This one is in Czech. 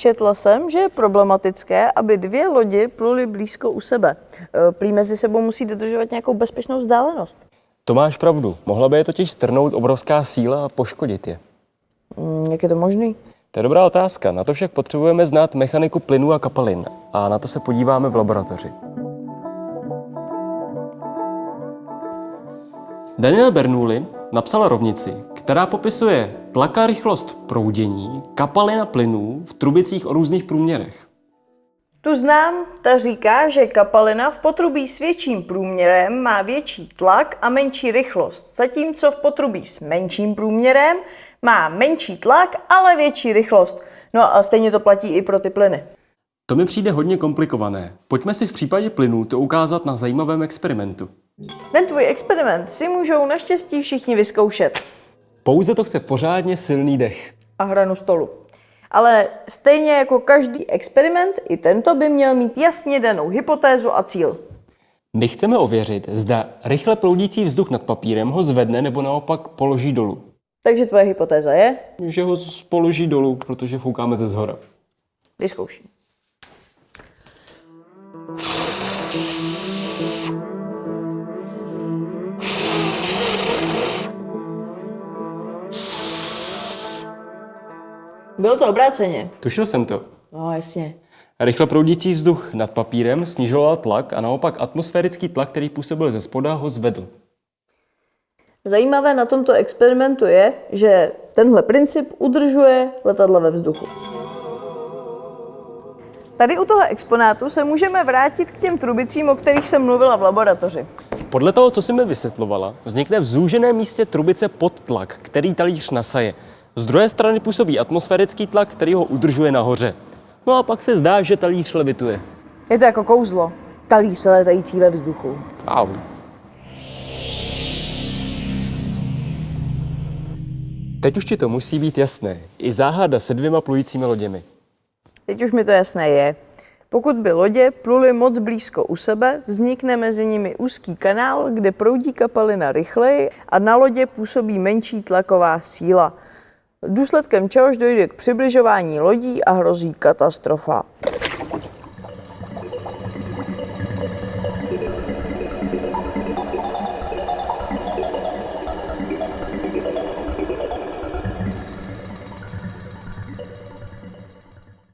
Četla jsem, že je problematické, aby dvě lodi pluly blízko u sebe. E, Prý mezi sebou musí dodržovat nějakou bezpečnou vzdálenost. To máš pravdu. Mohla by je totiž strnout obrovská síla a poškodit je. Mm, Jak je to možný? To je dobrá otázka. Na to však potřebujeme znát mechaniku plynů a kapalin. A na to se podíváme v laboratoři. Daniel Bernoulli napsal rovnici, která popisuje tlak a rychlost proudění kapalin a plynů v trubicích o různých průměrech. Tu znám, ta říká, že kapalina v potrubí s větším průměrem má větší tlak a menší rychlost, zatímco v potrubí s menším průměrem má menší tlak, ale větší rychlost. No a stejně to platí i pro ty plyny. To mi přijde hodně komplikované. Pojďme si v případě plynů to ukázat na zajímavém experimentu. Ten tvůj experiment si můžou naštěstí všichni vyzkoušet. Pouze to chce pořádně silný dech. a hranu stolu. Ale stejně jako každý experiment, i tento by měl mít jasně danou hypotézu a cíl. My chceme ověřit, zda rychle proudící vzduch nad papírem ho zvedne nebo naopak položí dolů. Takže tvoje hypotéza je? Že ho položí dolů, protože foukáme ze zhora. Vyzkouším. Bylo to obráceně. Tušil jsem to. No, jasně. Rychle proudící vzduch nad papírem snižoval tlak a naopak atmosférický tlak, který působil ze spoda, ho zvedl. Zajímavé na tomto experimentu je, že tenhle princip udržuje letadla ve vzduchu. Tady u toho exponátu se můžeme vrátit k těm trubicím, o kterých jsem mluvila v laboratoři. Podle toho, co si mi vysvětlovala, vznikne v zúženém místě trubice pod tlak, který talíř nasaje. Z druhé strany působí atmosférický tlak, který ho udržuje nahoře. No a pak se zdá, že talíř levituje. Je to jako kouzlo. Talíř letající ve vzduchu. Au. Teď už ti to musí být jasné. I záhada se dvěma plujícími loděmi. Teď už mi to jasné je. Pokud by lodě pluly moc blízko u sebe, vznikne mezi nimi úzký kanál, kde proudí kapalina rychleji a na lodě působí menší tlaková síla důsledkem čehož dojde k přibližování lodí a hrozí katastrofa.